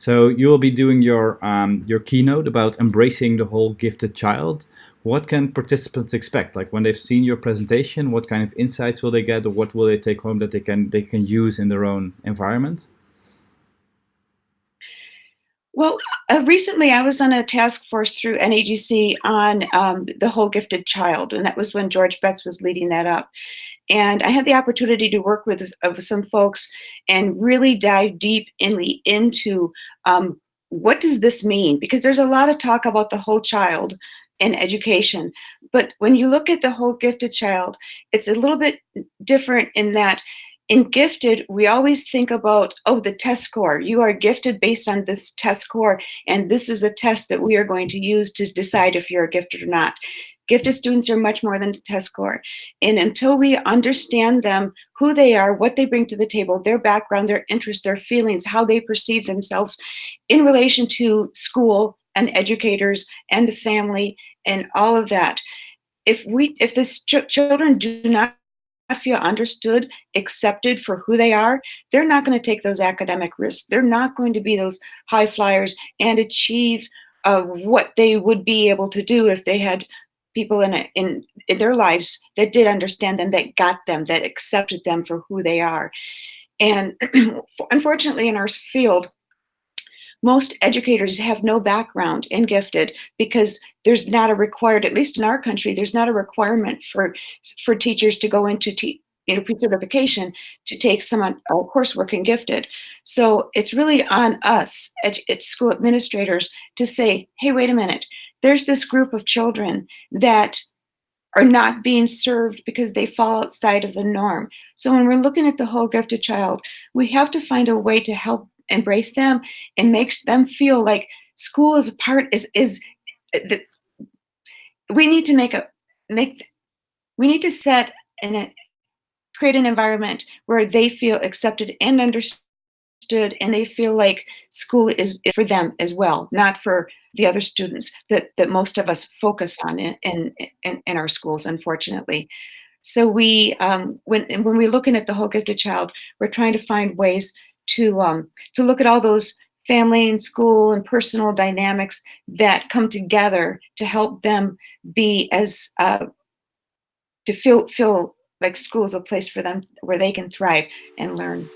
So you will be doing your um, your keynote about embracing the whole gifted child. What can participants expect? Like when they've seen your presentation, what kind of insights will they get, or what will they take home that they can they can use in their own environment? Well, uh, recently I was on a task force through NAGC on um, the whole gifted child, and that was when George Betts was leading that up. And I had the opportunity to work with, uh, some folks and really dive deep in, into um, what does this mean? Because there's a lot of talk about the whole child in education. But when you look at the whole gifted child, it's a little bit different in that in gifted, we always think about, oh, the test score. You are gifted based on this test score, and this is a test that we are going to use to decide if you're gifted or not. Gifted students are much more than a test score. And until we understand them, who they are, what they bring to the table, their background, their interests, their feelings, how they perceive themselves in relation to school and educators and the family and all of that. If we, if the ch children do not feel understood, accepted for who they are, they're not going to take those academic risks. They're not going to be those high flyers and achieve uh, what they would be able to do if they had people in, a, in, in their lives that did understand them, that got them, that accepted them for who they are. And unfortunately in our field, most educators have no background in gifted because there's not a required, at least in our country, there's not a requirement for, for teachers to go into you know, pre-certification to take some uh, coursework in gifted. So it's really on us at, school administrators to say, hey, wait a minute, there's this group of children that are not being served because they fall outside of the norm. So when we're looking at the whole gifted child, we have to find a way to help embrace them and make them feel like school is a part is is the, we need to make a make we need to set and create an environment where they feel accepted and understood and they feel like school is for them as well not for the other students that that most of us focus on in in, in, in our schools unfortunately. So we um, when when we're looking at the whole gifted child we're trying to find ways to um, to look at all those family and school and personal dynamics that come together to help them be as uh, to feel feel like school is a place for them where they can thrive and learn.